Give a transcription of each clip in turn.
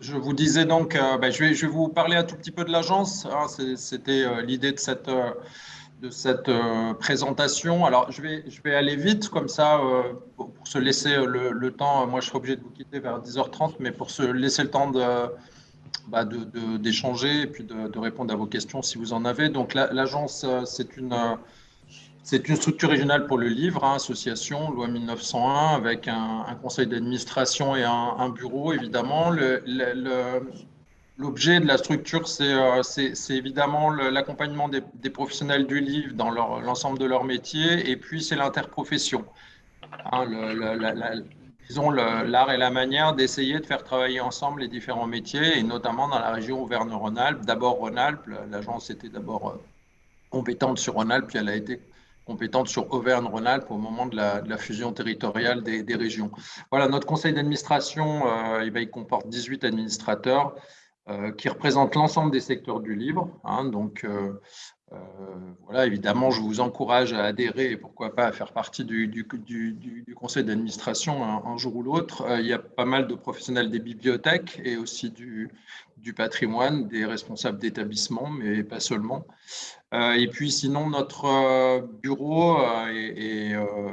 je vous disais donc, euh, ben, je, vais, vous parler un tout petit peu de l'agence. Hein, c'était euh, l'idée de cette, euh, de cette présentation. Alors, je vais, je vais aller vite, comme ça, pour se laisser le, temps. Moi, je serai obligé de vous quitter vers 10h30, mais pour se laisser le temps de, bah, d'échanger et puis de, répondre à vos questions si vous en avez. Donc, l'agence, c'est une c'est une structure régionale pour le livre, hein, association, loi 1901, avec un, conseil d'administration et un, bureau, évidemment. L'objet de la structure, c'est euh, évidemment l'accompagnement des, professionnels du livre dans l'ensemble de leur métier, et puis c'est l'interprofession. Hein, disons l'art et la manière d'essayer de faire travailler ensemble les différents métiers, et notamment dans la région Auvergne-Rhône-Alpes. D'abord Rhône-Alpes, l'agence était d'abord euh, compétente sur Rhône-Alpes, puis elle a été compétente sur Auvergne-Rhône-Alpes au moment de la, fusion territoriale des, régions. Voilà, notre conseil d'administration, euh, il, il, comporte 18 administrateurs euh, qui représentent l'ensemble des secteurs du livre. Hein, donc, euh, voilà, évidemment, je vous encourage à adhérer et pourquoi pas à faire partie du, conseil d'administration un, jour ou l'autre. il y a pas mal de professionnels des bibliothèques et aussi du, patrimoine, des responsables d'établissements, mais pas seulement. Euh, et puis sinon, notre euh, bureau euh,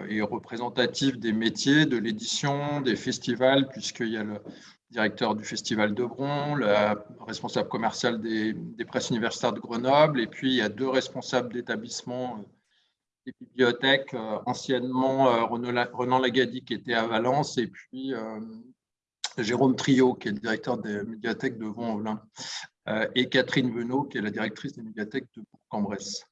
est, représentatif des métiers, de l'édition, des festivals, puisqu'il y a le directeur du Festival de Bron, le responsable commercial des, presses universitaires de Grenoble, et puis il y a deux responsables d'établissements des bibliothèques, anciennement Renan Lagadi qui était à Valence, et puis Jérôme Trio, qui est le directeur des médiathèques de Vaux-en-Velin. Euh, et Catherine Venot, qui est la directrice des médiathèques de Bourg-en-Bresse.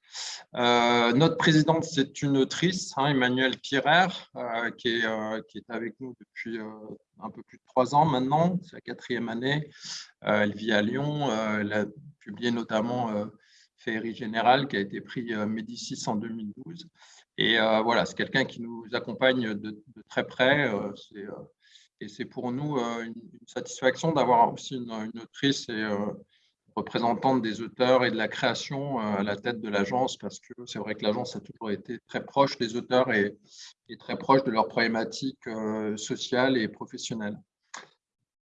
Euh, notre présidente, c'est une autrice, hein, Emmanuelle Pierrer, euh, qui, est, qui, est, avec nous depuis un peu plus de trois ans maintenant, c'est la quatrième année. elle vit à Lyon, elle a publié notamment Féerie Générale, qui a été pris Médicis en 2012. Et voilà, c'est quelqu'un qui nous accompagne de, de très près. et c'est pour nous une, satisfaction d'avoir aussi une, une, autrice et représentante des auteurs et de la création euh, à la tête de l'agence, parce que c'est vrai que l'agence a toujours été très proche des auteurs et, très proche de leurs problématiques euh, sociales et professionnelles.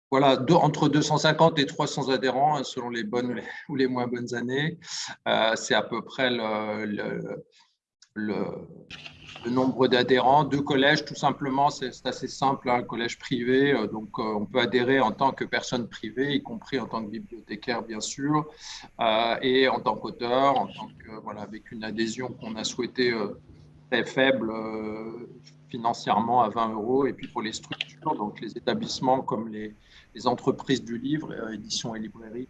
Voilà, entre 250 et 300 adhérents, hein, selon les bonnes ou les moins bonnes années. Euh, c'est à peu près le, le le nombre d'adhérents, deux collèges, tout simplement, c'est assez simple, un collège privé, euh, donc euh, on peut adhérer en tant que personne privée, y compris en tant que bibliothécaire, bien sûr, euh, et en tant qu'auteur, en voilà, avec une adhésion qu'on a souhaité très faible financièrement à 20 euros, et puis pour les structures, donc les établissements comme les, les entreprises du livre, édition et librairie,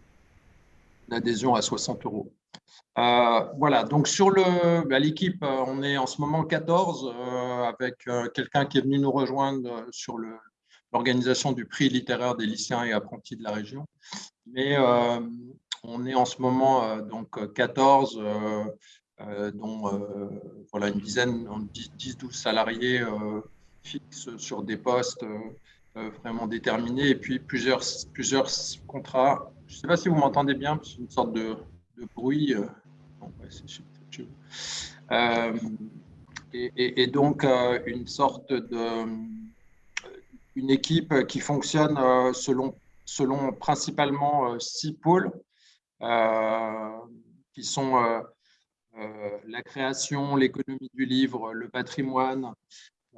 une adhésion à 60 euros. Euh, voilà, donc sur bah, l'équipe, euh, on est en ce moment 14 euh, avec quelqu'un qui est venu nous rejoindre sur l'organisation du prix littéraire des lycéens et apprentis de la région. Mais on est en ce moment donc 14, dont voilà, une dizaine, 10-12 salariés fixes sur des postes vraiment déterminés et puis plusieurs, plusieurs contrats. Je ne sais pas si vous m'entendez bien, c'est une sorte de, de bruit. Euh, et, donc, euh, une sorte de. Une équipe qui fonctionne euh, selon, selon principalement six pôles, qui sont la création, l'économie du livre, le patrimoine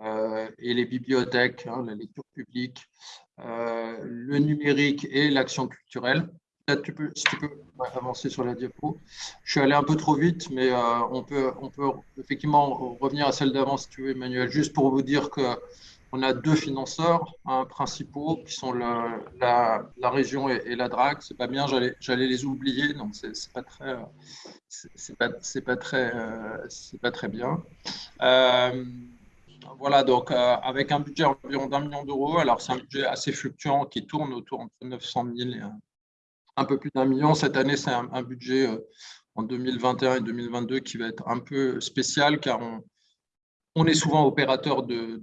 et les bibliothèques, hein, la lecture publique, le numérique et l'action culturelle tu peux, tu peux avancer sur la diapo. Je suis allé un peu trop vite, mais euh, on, peut, effectivement revenir à celle d'avant si tu veux, Emmanuel, juste pour vous dire qu'on a deux financeurs hein, principaux qui sont la, région et, la DRAC. C'est pas bien, j'allais les oublier, donc c'est pas très, c'est pas, très, c'est pas très bien. Euh, voilà, donc euh, avec un budget environ d'un million d'euros, alors c'est un budget assez fluctuant qui tourne autour de 900 000 et un peu plus d'un million. Cette année, c'est un, budget euh, en 2021 et 2022 qui va être un peu spécial car on, est souvent opérateur de,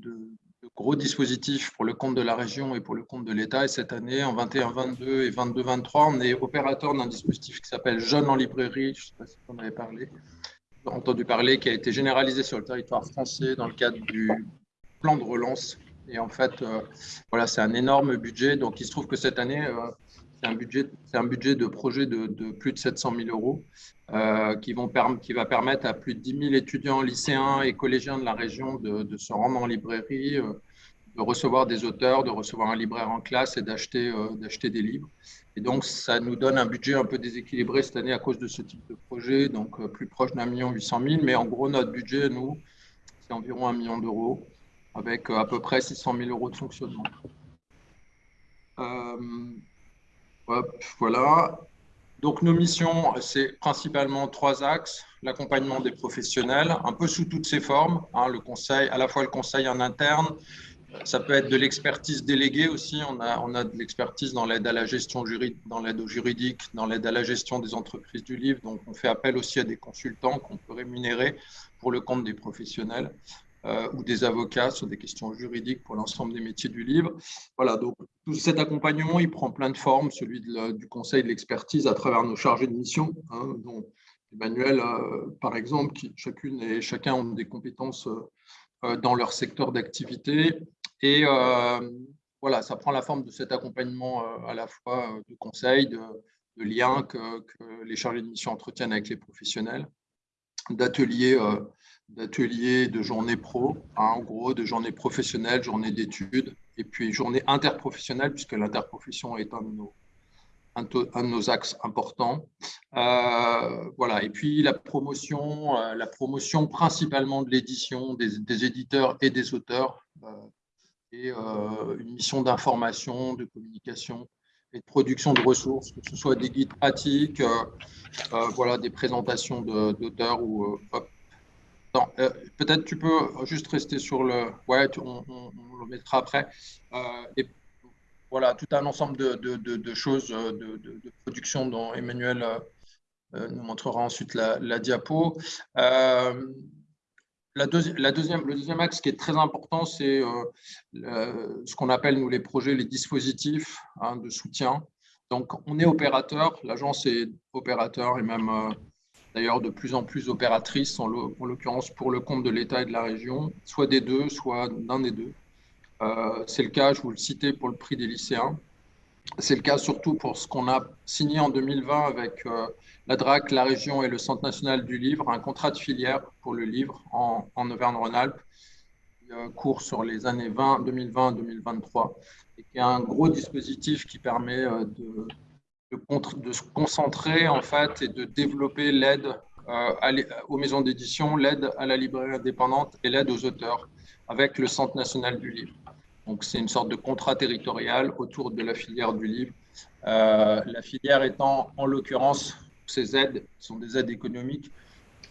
gros dispositifs pour le compte de la région et pour le compte de l'État. Et cette année, en 21-22 et 22-23, on est opérateur d'un dispositif qui s'appelle Jeunes en librairie. Je ne sais pas si vous en avez parlé, entendu parler, qui a été généralisé sur le territoire français dans le cadre du plan de relance. Et en fait, euh, voilà, c'est un énorme budget. Donc, il se trouve que cette année, euh, budget, un budget de projet de, plus de 700 000 euros qui, vont qui va permettre à plus de 10 000 étudiants, lycéens et collégiens de la région de, se rendre en librairie, de recevoir des auteurs, de recevoir un libraire en classe et d'acheter d'acheter des livres. Et donc, ça nous donne un budget un peu déséquilibré cette année à cause de ce type de projet, donc plus proche d'un million huit cent mille. Mais en gros, notre budget, nous, c'est environ un million d'euros, avec à peu près 600 000 euros de fonctionnement. Euh, voilà. Donc, nos missions, c'est principalement trois axes. L'accompagnement des professionnels, un peu sous toutes ses formes. Hein, le conseil, à la fois le conseil en interne, ça peut être de l'expertise déléguée aussi. On a, on a de l'expertise dans l'aide à la gestion juridique, dans l'aide au juridique, dans l'aide à la gestion des entreprises du livre. Donc, on fait appel aussi à des consultants qu'on peut rémunérer pour le compte des professionnels. Euh, ou des avocats sur des questions juridiques pour l'ensemble des métiers du livre. Voilà, donc tout cet accompagnement, il prend plein de formes, celui du conseil de l'expertise à travers nos chargés de mission, hein, dont Emmanuel, euh, par exemple, qui chacune et chacun ont des compétences euh, dans leur secteur d'activité. Et voilà, ça prend la forme de cet accompagnement à la fois de conseil, de, de liens que, que, les chargés de mission entretiennent avec les professionnels, d'ateliers d'ateliers, de journées pro, hein, en gros, de journées professionnelles, journées d'études, et puis journées interprofessionnelles, puisque l'interprofession est un de nos, un, de nos axes importants. Euh, voilà, et puis la promotion, euh, la promotion principalement de l'édition, des, éditeurs et des auteurs, euh, et une mission d'information, de communication et de production de ressources, que ce soit des guides pratiques, voilà, des présentations d'auteurs ou euh, peut-être tu peux juste rester sur le. Ouais, on, le mettra après. Euh, et voilà, tout un ensemble de, choses euh, de, production dont Emmanuel nous montrera ensuite la, diapo. la, deuxième, le deuxième axe qui est très important, c'est ce qu'on appelle, nous, les projets, les dispositifs hein, de soutien. Donc, on est opérateur, l'agence est opérateur et même d'ailleurs de plus en plus opératrices, en l'occurrence pour le compte de l'État et de la région, soit des deux, soit d'un des deux. Euh, c'est le cas, je vous le citais, pour le prix des lycéens. C'est le cas surtout pour ce qu'on a signé en 2020 avec euh, la DRAC, la région et le Centre national du livre, un contrat de filière pour le livre en, Auvergne-Rhône-Alpes, euh, court sur les années 2020-2023 et qui est un gros dispositif qui permet de de, se concentrer en fait et de développer l'aide euh, aux maisons d'édition, l'aide à la librairie indépendante et l'aide aux auteurs avec le Centre national du livre. Donc c'est une sorte de contrat territorial autour de la filière du livre. Euh, la filière étant en l'occurrence ces aides sont des aides économiques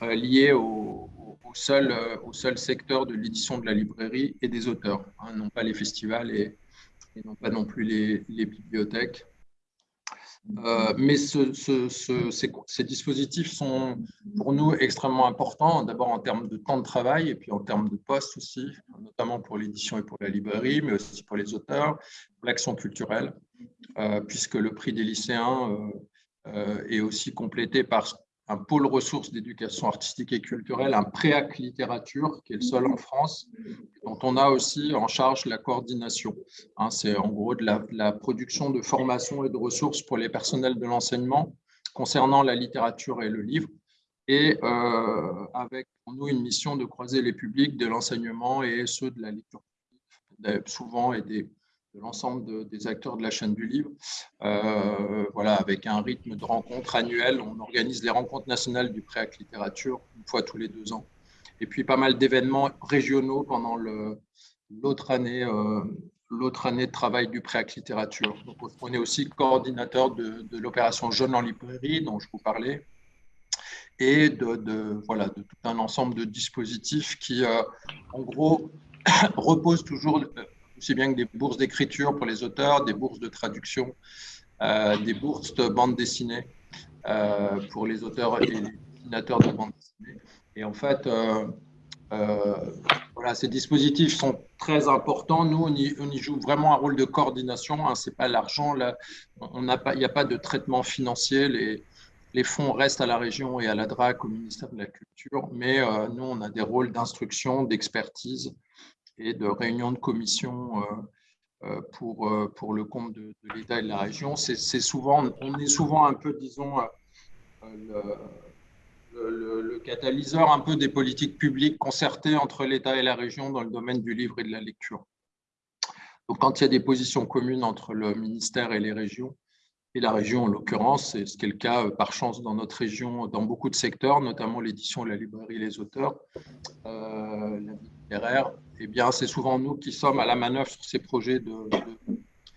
euh, liées au, seul, au seul secteur de l'édition de la librairie et des auteurs, hein, non pas les festivals et, non pas non plus les bibliothèques. Euh, mais ces, dispositifs sont pour nous extrêmement importants, d'abord en termes de temps de travail et puis en termes de postes aussi, notamment pour l'édition et pour la librairie, mais aussi pour les auteurs, pour l'action culturelle, euh, puisque le prix des lycéens euh, est aussi complété par un pôle ressources d'éducation artistique et culturelle, un préac littérature, qui est le seul en France, dont on a aussi en charge la coordination. Hein, c'est en gros de la, production de formation et de ressources pour les personnels de l'enseignement concernant la littérature et le livre, et euh, avec pour nous une mission de croiser les publics de l'enseignement et ceux de la lecture, souvent et de l'ensemble des acteurs de la chaîne du livre. Euh, voilà, avec un rythme de rencontres annuelles. On organise les rencontres nationales du Préac Littérature une fois tous les deux ans. Et puis pas mal d'événements régionaux pendant l'autre année, euh, l'autre année de travail du Préac Littérature. On est aussi coordinateur de, l'opération Jeunes en librairie dont je vous parlais et de, voilà, de tout un ensemble de dispositifs qui, euh, en gros, reposent toujours aussi bien que des bourses d'écriture pour les auteurs, des bourses de traduction, euh, des bourses de bande dessinée euh, pour les auteurs et les dessinateurs de bande dessinée. Et en fait, euh, voilà, ces dispositifs sont très importants. Nous, on y, joue vraiment un rôle de coordination. Hein, c'est pas l'argent. Il n'y a pas de traitement financier. Les fonds restent à la région et à la DRAC, au ministère de la Culture, mais nous, on a des rôles d'instruction, d'expertise et de réunions de commission euh, pour, pour le compte de, l'État et de la région. C'est souvent, on est souvent un peu, disons, le, catalyseur un peu des politiques publiques concertées entre l'État et la région dans le domaine du livre et de la lecture. Donc, quand il y a des positions communes entre le ministère et les régions, et la région en l'occurrence, c'est ce qui est le cas euh, par chance dans notre région, dans beaucoup de secteurs, notamment l'édition, la librairie, les auteurs, euh, littéraire, eh bien, c'est souvent nous qui sommes à la manœuvre sur ces projets de,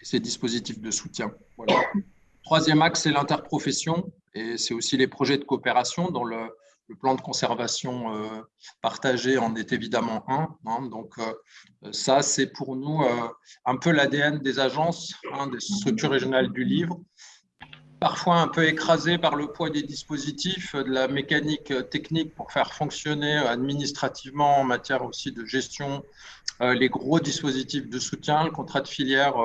et ces dispositifs de soutien. Troisième axe, c'est l'interprofession, et c'est aussi les projets de coopération le, le plan de conservation euh, partagé en est évidemment un. Hein. donc, euh, ça, c'est pour nous euh, un peu l'ADN des agences, hein, des structures régionales du livre, parfois un peu écrasé par le poids des dispositifs, de la mécanique technique pour faire fonctionner administrativement en matière aussi de gestion les gros dispositifs de soutien, le contrat de filière.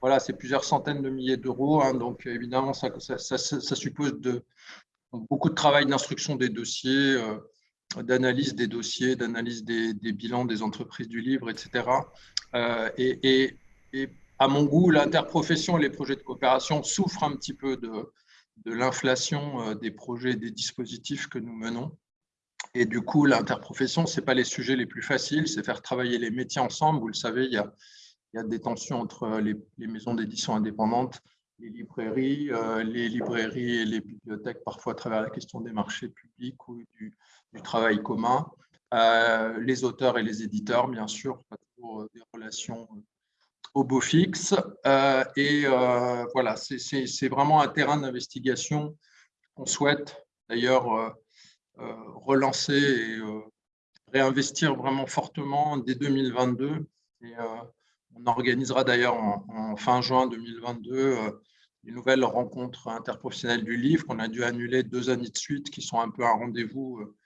voilà, c'est plusieurs centaines de milliers d'euros. Hein. donc, évidemment, ça, suppose de, beaucoup de travail d'instruction des dossiers, euh, d'analyse des dossiers, d'analyse des, bilans des entreprises du livre, etc. Euh, et, à mon goût, l'interprofession et les projets de coopération souffrent un petit peu de, l'inflation euh, des projets, des dispositifs que nous menons. Et du coup, l'interprofession, ce n'est pas les sujets les plus faciles, c'est faire travailler les métiers ensemble. Vous le savez, il y a, des tensions entre les, maisons d'édition indépendantes les librairies, euh, les librairies et les bibliothèques, parfois à travers la question des marchés publics ou du, travail commun, euh, les auteurs et les éditeurs, bien sûr, pas toujours des relations au beau fixe. et voilà, c'est vraiment un terrain d'investigation qu'on souhaite d'ailleurs relancer et réinvestir vraiment fortement dès 2022. Et, on organisera d'ailleurs en, en, fin juin 2022 une nouvelle rencontre interprofessionnelle du livre qu'on a dû annuler deux années de suite, qui sont un peu un rendez-vous euh,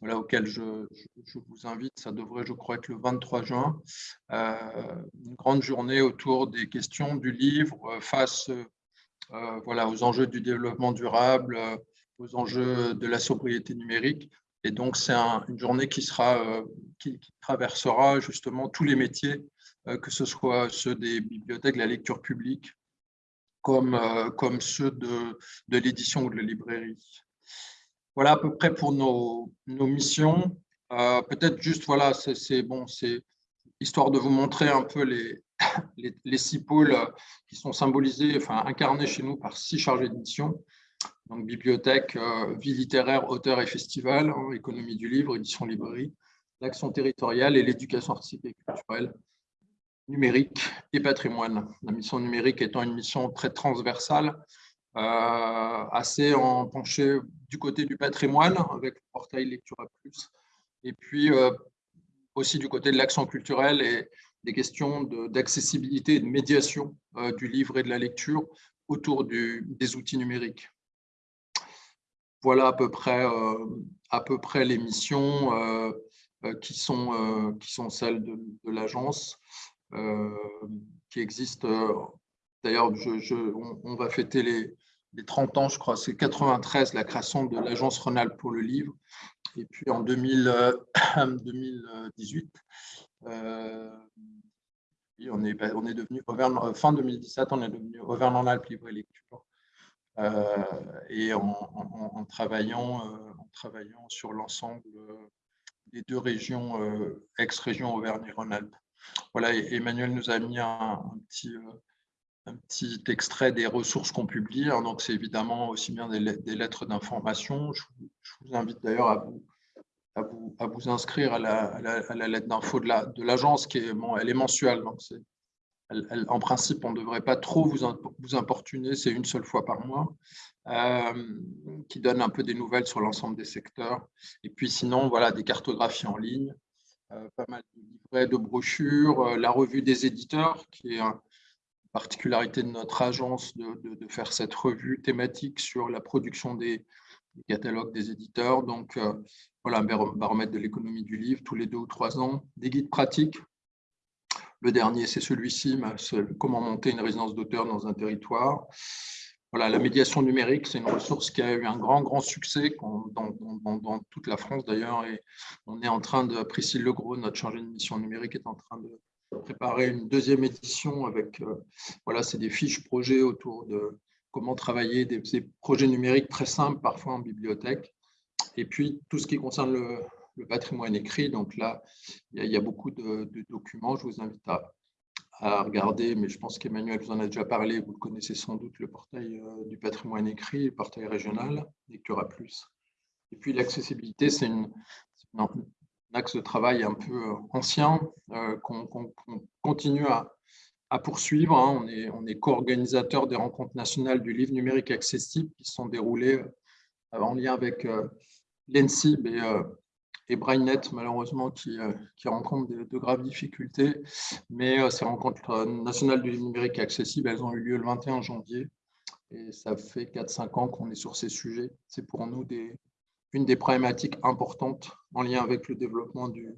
voilà, auquel je, vous invite. Ça devrait, je crois, être le 23 juin. Euh, une grande journée autour des questions du livre euh, face voilà, aux enjeux du développement durable, aux enjeux de la sobriété numérique. Et donc, c'est une journée qui, sera, qui, traversera justement tous les métiers, que ce soit ceux des bibliothèques, la lecture publique, comme, euh, comme ceux de, de l'édition ou de la librairie. Voilà à peu près pour nos, missions. Euh, peut-être juste, voilà, c'est bon, c'est histoire de vous montrer un peu les, les, six pôles qui sont symbolisés, enfin incarnés chez nous par six chargés d'édition. Donc bibliothèque, euh, vie littéraire, auteur et festival, hein, économie du livre, édition librairie, l'action territoriale et l'éducation artistique et culturelle numérique et patrimoine. La mission numérique étant une mission très transversale, euh, assez en penchée du côté du patrimoine avec le portail Lecture à plus, et puis euh, aussi du côté de l'action culturelle et des questions d'accessibilité et de médiation euh, du livre et de la lecture autour des outils numériques. Voilà à peu près, à peu près les missions qui, sont, qui sont celles de, l'agence. Euh, qui existe. Euh, d'ailleurs, on, va fêter les, 30 ans, je crois, c'est 93, la création de l'agence Rhône-Alpes pour le livre. Et puis en 2018, euh, on, est, on est devenu, fin 2017, on est devenu Auvergne-en-Alpes Livre et Lecture. et en, travaillant, en travaillant sur l'ensemble des deux régions, ex-région Auvergne-Rhône-Alpes. Voilà, Emmanuel nous a mis un, petit, euh, un petit, extrait des ressources qu'on publie. Hein. donc, c'est évidemment aussi bien des, lettres d'information. Je, vous invite d'ailleurs à vous, à, vous, inscrire à la, lettre d'info de l'agence, la, qui est, bon, elle est mensuelle. Donc en principe, on ne devrait pas trop vous, vous importuner, c'est une seule fois par mois, euh, qui donne un peu des nouvelles sur l'ensemble des secteurs. Et puis sinon, voilà, des cartographies en ligne, euh, pas mal de livrets, de brochures, euh, la revue des éditeurs, qui est une particularité de notre agence de, faire cette revue thématique sur la production des, catalogues des éditeurs. Donc, euh, voilà, un baromètre de l'économie du livre tous les deux ou trois ans, des guides pratiques. Le dernier, c'est celui-ci, comment monter une résidence d'auteur dans un territoire. Voilà, la médiation numérique, c'est une ressource qui a eu un grand, grand succès dans, toute la France d'ailleurs. Et on est en train de, Priscille Legros, notre chargée de mission numérique, est en train de, préparé une deuxième édition avec, voilà, c'est des fiches projets autour de comment travailler des, projets numériques très simples, parfois en bibliothèque. Et puis, tout ce qui concerne le, patrimoine écrit, donc là, il y, a, beaucoup de, documents. Je vous invite à, regarder, mais je pense qu'Emmanuel vous en a déjà parlé, vous connaissez sans doute, le portail euh, du patrimoine écrit, le portail régional, Lectura Plus. Et puis l'accessibilité, c'est un axe de travail un peu euh, ancien euh, qu'on continue à, poursuivre. Hein. On est, co-organisateur des rencontres nationales du livre numérique accessible qui sont déroulées en lien avec l'ENSIB et et malheureusement, qui, euh, qui rencontre de, graves difficultés. Mais euh, ces rencontres euh, nationales du numérique accessible, elles ont eu lieu le 21 janvier. Et ça fait 4-5 ans qu'on est sur ces sujets. C'est pour nous des, une des problématiques importantes en lien avec le développement de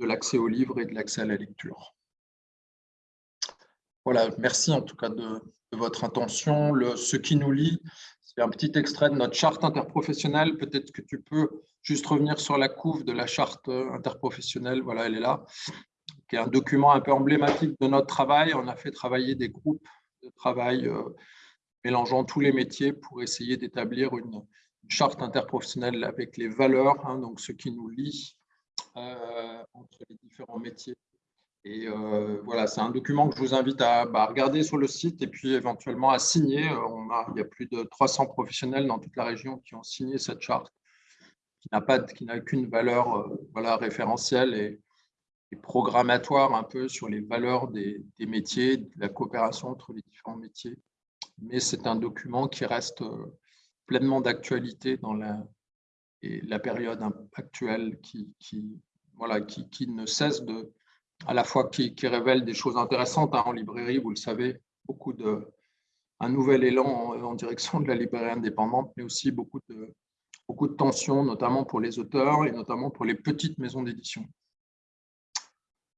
l'accès aux livres et de l'accès à la lecture. Voilà, merci en tout cas de, votre intention. Le, ce qui nous lie, c'est un petit extrait de notre charte interprofessionnelle. Peut-être que tu peux juste revenir sur la couve de la charte interprofessionnelle. Voilà, elle est là, qui est un document un peu emblématique de notre travail. On a fait travailler des groupes de travail euh, mélangeant tous les métiers pour essayer d'établir une, charte interprofessionnelle avec les valeurs, hein, donc ce qui nous lie euh, entre les différents métiers. Et euh, voilà, c'est un document que je vous invite à bah, regarder sur le site et puis éventuellement à signer. On a, il y a plus de 300 professionnels dans toute la région qui ont signé cette charte, qui n'a qu'une valeur euh, voilà, référentielle et, programmatoire un peu sur les valeurs des, métiers, de la coopération entre les différents métiers. Mais c'est un document qui reste euh, pleinement d'actualité dans la, et la période actuelle qui, qui, voilà, qui, qui ne cesse de à la fois qui, révèle des choses intéressantes hein, en librairie, vous le savez, beaucoup de, un nouvel élan en, direction de la librairie indépendante, mais aussi beaucoup de, beaucoup de tensions, notamment pour les auteurs et notamment pour les petites maisons d'édition.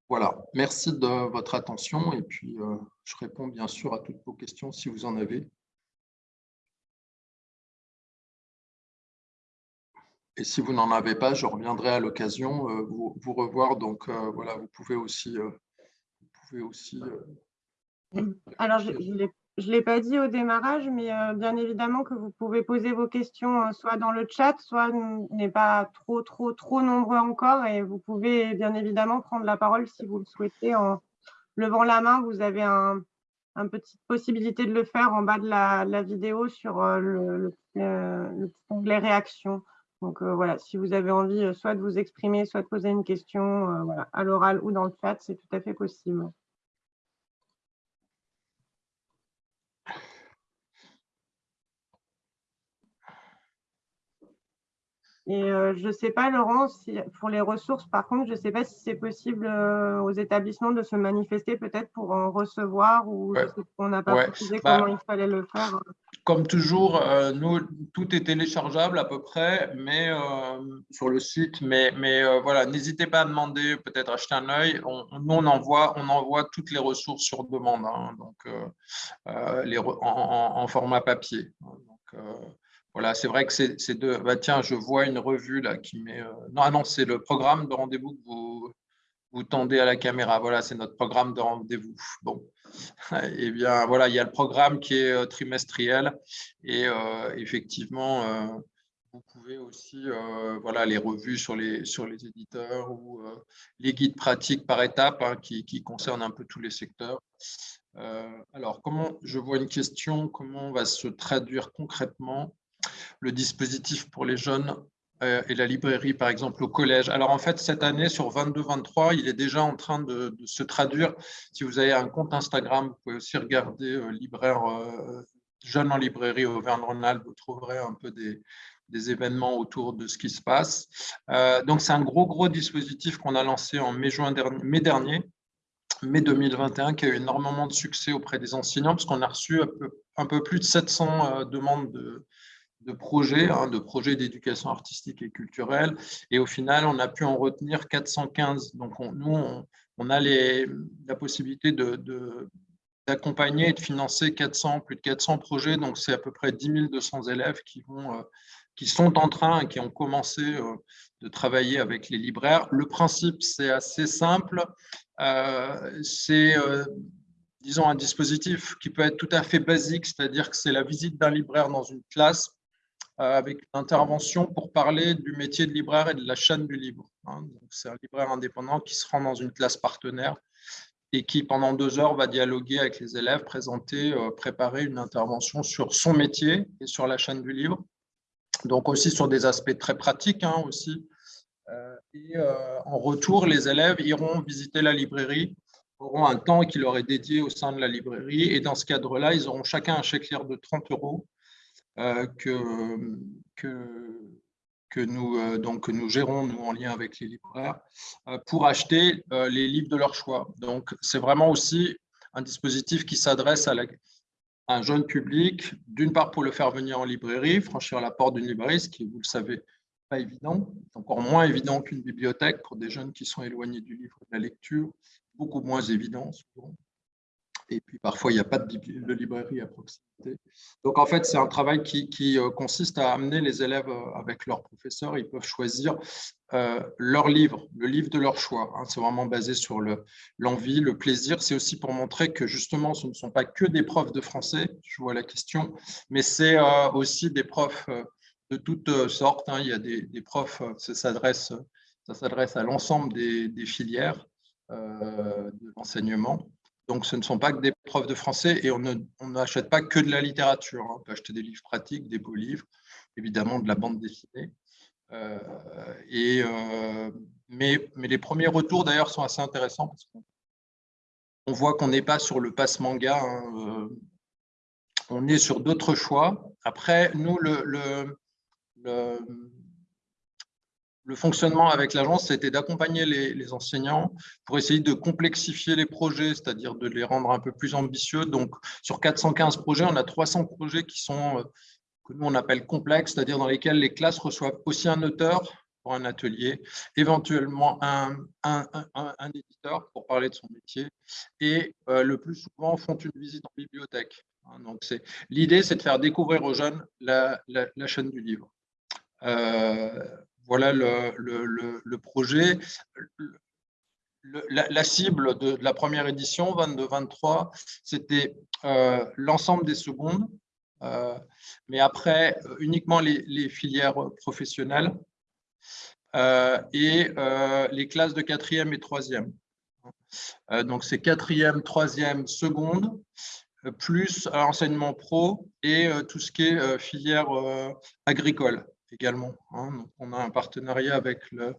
Voilà, merci de votre attention et puis euh, je réponds bien sûr à toutes vos questions si vous en avez. Et si vous n'en avez pas, je reviendrai à l'occasion euh, vous, vous, revoir. Donc euh, voilà, vous pouvez aussi. Euh, vous pouvez aussi Alors, je ne l'ai pas dit au démarrage, mais bien évidemment que vous pouvez poser vos questions soit dans le chat, soit n'est pas trop, trop, trop nombreux encore. Et vous pouvez bien évidemment prendre la parole si vous le souhaitez en levant la main. Vous avez un, une petite possibilité de le faire en bas de la, vidéo sur le, le, onglet réaction. Donc euh, voilà, si vous avez envie euh, soit de vous exprimer, soit de poser une question euh, à l'oral ou dans le chat, c'est tout à fait possible. Et je ne sais pas, Laurent, si, pour les ressources, par contre, je ne sais pas si c'est possible aux établissements de se manifester peut-être pour en recevoir ou on n'a pas précisé bah comment il fallait le faire. Comme toujours, euh, nous, tout est téléchargeable à peu près mais, euh, sur le site, mais, mais euh, voilà, n'hésitez pas à demander, peut-être acheter un œil. On, nous, on envoie, on envoie toutes les ressources sur demande, hein, donc, les, en, format papier. Donc, voilà, c'est vrai que c'est de. Bah, tiens, je vois une revue là qui met. non, ah non, c'est le programme de rendez-vous que vous, tendez à la caméra. Voilà, c'est notre programme de rendez-vous. Bon, eh bien, voilà, il y a le programme qui est euh, trimestriel et euh, effectivement, euh, vous pouvez aussi, voilà, les revues sur les, éditeurs ou les guides pratiques par étapes hein, qui, qui, concernent un peu tous les secteurs. alors, comment, je vois une question, comment va se traduire concrètement le dispositif pour les jeunes euh, et la librairie, par exemple, au collège. Alors, en fait, cette année, sur 22-23, il est déjà en train de, se traduire. Si vous avez un compte Instagram, vous pouvez aussi regarder euh, libraire euh, en librairie Auvergne-Rhône-Alpes. Vous trouverez un peu des, événements autour de ce qui se passe. donc, c'est un gros, gros dispositif qu'on a lancé en mai, juin dernier, mai dernier, mai 2021, qui a eu énormément de succès auprès des enseignants, parce qu'on a reçu un peu, un peu, plus de 700 demandes de, de projets, hein, de projets d'éducation artistique et culturelle. Et au final, on a pu en retenir 415. Donc, nous, on, a la possibilité d'accompagner et de financer 400, plus de 400 projets. Donc, c'est à peu près 10 200 élèves euh, qui sont en train, qui ont commencé euh, de travailler avec les libraires. Le principe, c'est assez simple. c'est, disons, un dispositif qui peut être tout à fait basique, c'est-à-dire que c'est la visite d'un libraire dans une classe avec une intervention pour parler du métier de libraire et de la chaîne du livre. Hein. C'est un libraire indépendant qui se rend dans une classe partenaire et qui, pendant deux heures, va dialoguer avec les élèves, présenter, préparer une intervention sur son métier et sur la chaîne du livre donc aussi sur des aspects très pratiques hein, aussi. Euh, et euh, en retour, les élèves iront visiter la librairie, auront un temps qui leur est dédié au sein de la librairie, et dans ce cadre-là, ils auront chacun un chèque de 30 euros euh, que, que, nous, donc, que nous gérons, nous, en lien avec les libraires, pour acheter les livres de leur choix. Donc, c'est vraiment aussi un dispositif qui s'adresse à un jeune public, d'une part pour le faire venir en librairie, franchir la porte d'une librairie, ce qui, vous le savez, pas évident, encore moins évident qu'une bibliothèque pour des jeunes qui sont éloignés du livre de la lecture, beaucoup moins évident souvent et puis parfois il n'y a pas de, librairie à proximité. Donc en fait, c'est un travail qui, euh, consiste à amener les élèves euh, avec leurs professeurs, ils peuvent choisir euh, leur livre, le livre de leur choix. Hein. C'est vraiment basé sur l'envie, le, plaisir. C'est aussi pour montrer que justement, ce ne sont pas que des profs de français, je vois la question, mais c'est aussi des profs de toutes sortes. Hein. Il y a des, profs, ça s'adresse à l'ensemble des, des, filières de l'enseignement. Donc, ce ne sont pas que des profs de français et on n'achète pas que de la littérature. Hein. On peut acheter des livres pratiques, des beaux livres, évidemment de la bande dessinée. Euh, et, euh, mais, les premiers retours, d'ailleurs, sont assez intéressants parce qu'on voit qu'on n'est pas sur le passe manga. Hein, euh, on est sur d'autres choix. Après, nous, le le fonctionnement avec l'agence, c'était d'accompagner les, enseignants pour essayer de complexifier les projets, c'est-à-dire de les rendre un peu plus ambitieux. Donc, sur 415 projets, on a 300 projets qui sont, euh, que nous, on appelle complexes, c'est-à-dire dans lesquels les classes reçoivent aussi un auteur pour un atelier, éventuellement un, un, éditeur pour parler de son métier, et euh, le plus souvent font une visite en bibliothèque. Hein. Donc, l'idée, c'est de faire découvrir aux jeunes la, chaîne du livre. Euh, voilà le, projet. La, cible de, la première édition, 22-23, c'était euh, l'ensemble des secondes, euh, mais après euh, uniquement les, filières professionnelles et les classes de quatrième et troisième. donc c'est quatrième, troisième, seconde, plus enseignement pro et tout ce qui est filière agricole également. Hein. on a un partenariat avec le,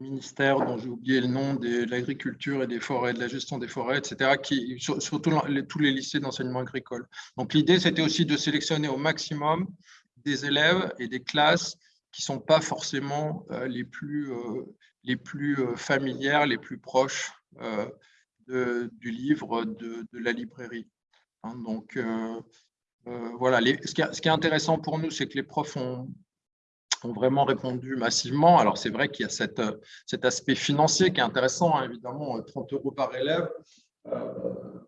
ministère dont j'ai oublié le nom, de l'agriculture et des forêts, de la gestion des forêts, etc., qui, surtout tous les lycées d'enseignement agricole. Donc l'idée, c'était aussi de sélectionner au maximum des élèves et des classes qui ne sont pas forcément euh, les plus, euh, les plus euh, familières, les plus proches du livre, de, la librairie. Hein. donc, euh, voilà, ce, qui est, intéressant pour nous, c'est que les profs ont, vraiment répondu massivement. Alors, c'est vrai qu'il y a cet aspect financier qui est intéressant, hein, évidemment, 30 euros par élève. Euh,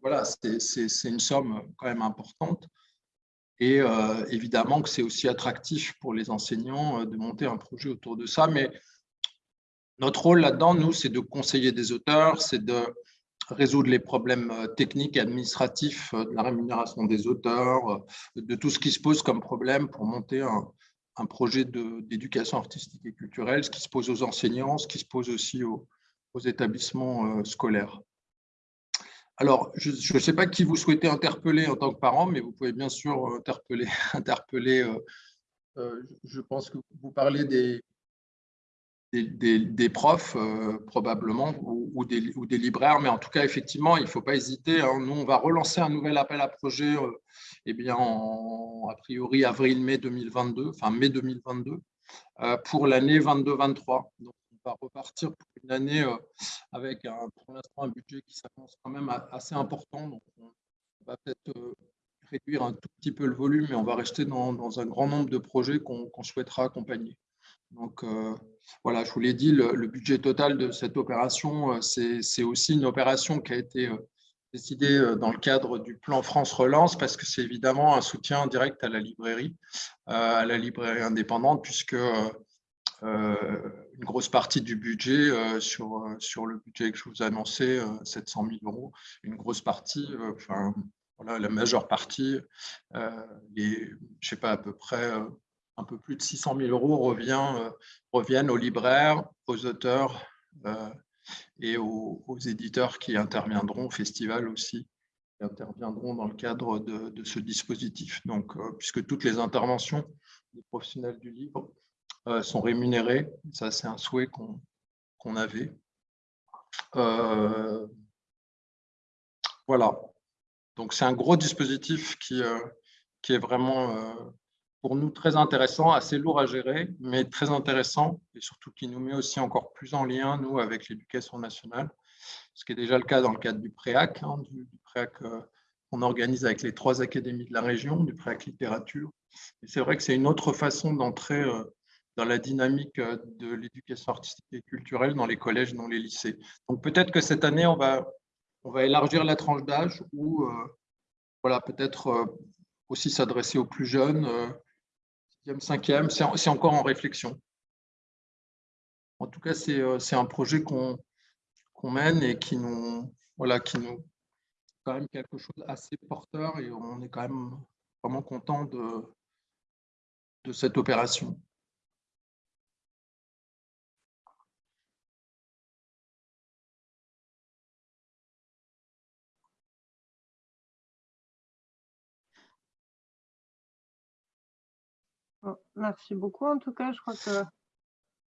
voilà, c'est une somme quand même importante. Et euh, évidemment que c'est aussi attractif pour les enseignants de monter un projet autour de ça. Mais notre rôle là-dedans, nous, c'est de conseiller des auteurs, c'est de résoudre les problèmes euh, techniques et administratifs euh, de la rémunération des auteurs, euh, de tout ce qui se pose comme problème pour monter un, projet d'éducation artistique et culturelle, ce qui se pose aux enseignants, ce qui se pose aussi aux, établissements scolaires. Alors, je ne sais pas qui vous souhaitez interpeller en tant que parent, mais vous pouvez bien sûr interpeller, interpeller je pense que vous parlez des, des, profs euh, probablement ou, des, ou, des, libraires, mais en tout cas, effectivement, il ne faut pas hésiter. Hein. Nous, on va relancer un nouvel appel à projet euh, eh bien, en, a priori avril-mai 2022, enfin mai 2022, euh, pour l'année 22-23. Donc, on va repartir pour une année avec un, pour l'instant un budget qui s'annonce quand même assez important. Donc, on va peut-être réduire un tout petit peu le volume, mais on va rester dans un grand nombre de projets qu'on souhaitera accompagner. Donc, voilà, je vous l'ai dit, le, budget total de cette opération, euh, c'est aussi une opération qui a été euh, décidée euh, dans le cadre du plan France Relance parce que c'est évidemment un soutien direct à la librairie, à la librairie indépendante, puisque une grosse partie du budget sur, sur le budget que je vous ai annoncé, 700 000 euros, une grosse partie, enfin, voilà, la majeure partie, les, je sais pas, à peu près un peu plus de 600 000 euros revient, reviennent aux libraires, aux auteurs et aux, éditeurs qui interviendront au festival aussi, qui interviendront dans le cadre de, ce dispositif. Donc, puisque toutes les interventions des professionnels du livre sont rémunérées, ça c'est un souhait qu'on avait. voilà. Donc, c'est un gros dispositif qui, euh, qui est vraiment, euh, pour nous, très intéressant, assez lourd à gérer, mais très intéressant, et surtout qui nous met aussi encore plus en lien, nous, avec l'éducation nationale, ce qui est déjà le cas dans le cadre du PREAC, hein, du, PREAC euh, qu'on organise avec les trois académies de la région, du PREAC littérature. Et c'est vrai que c'est une autre façon d'entrer dans la dynamique de l'éducation artistique et culturelle dans les collèges, dans les lycées. Donc peut-être que cette année, on va on va élargir la tranche d'âge ou euh, voilà, peut-être euh, aussi s'adresser aux plus jeunes, 6e, euh, 5e, c'est encore en réflexion. En tout cas, c'est un projet qu'on mène et qui nous, voilà, qui nous quand même quelque chose assez porteur et on est quand même vraiment content de cette opération. Merci beaucoup. En tout cas, je crois que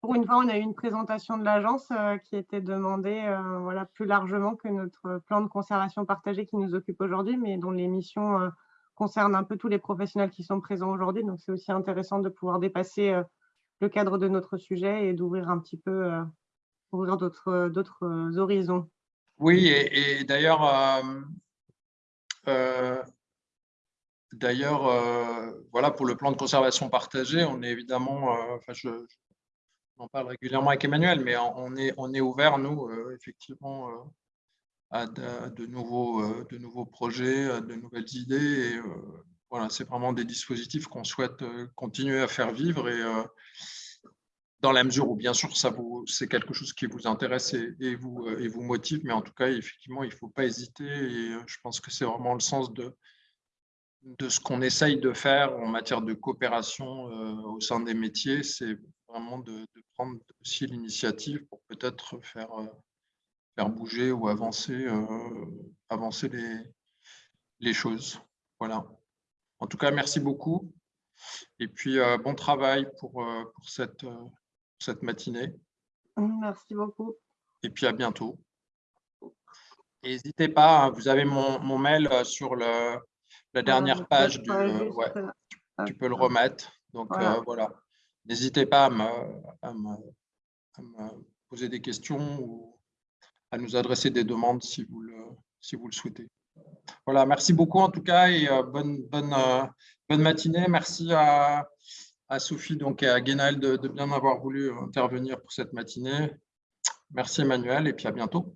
pour une fois, on a eu une présentation de l'agence euh, qui était demandée euh, voilà, plus largement que notre plan de conservation partagé qui nous occupe aujourd'hui, mais dont les missions euh, concernent un peu tous les professionnels qui sont présents aujourd'hui. Donc, c'est aussi intéressant de pouvoir dépasser le cadre de notre sujet et d'ouvrir un petit peu, ouvrir d'autres horizons. Oui, et d'ailleurs, D'ailleurs, euh, voilà, pour le plan de conservation partagé, on est évidemment, euh, enfin, je, en parle régulièrement avec Emmanuel, mais on est, ouvert, nous, euh, effectivement, à de, nouveaux, projets, de nouvelles idées. Voilà, c'est vraiment des dispositifs qu'on souhaite continuer à faire vivre et dans la mesure où, bien sûr, c'est quelque chose qui vous intéresse et, vous, et vous motive, mais en tout cas, effectivement, il ne faut pas hésiter et je pense que c'est vraiment le sens de, de ce qu'on essaye de faire en matière de coopération euh, au sein des métiers, c'est vraiment de, prendre aussi l'initiative pour peut-être faire, euh, faire bouger ou avancer, euh, avancer les, les choses. Voilà. En tout cas, merci beaucoup. Et puis, bon travail pour, pour cette, cette matinée. Merci beaucoup. Et puis, à bientôt. N'hésitez pas, hein, vous avez mon, mon mail sur le, la dernière page, du, ouais, tu, peux le remettre. Donc voilà, euh, voilà. n'hésitez pas à me, à, me, poser des questions ou à nous adresser des demandes si vous le, si vous le souhaitez. Voilà, merci beaucoup en tout cas et euh, bonne, bonne, euh, bonne matinée. Merci à, à Sophie donc, et à Guénal de, de bien avoir voulu intervenir pour cette matinée. Merci Emmanuel et puis à bientôt.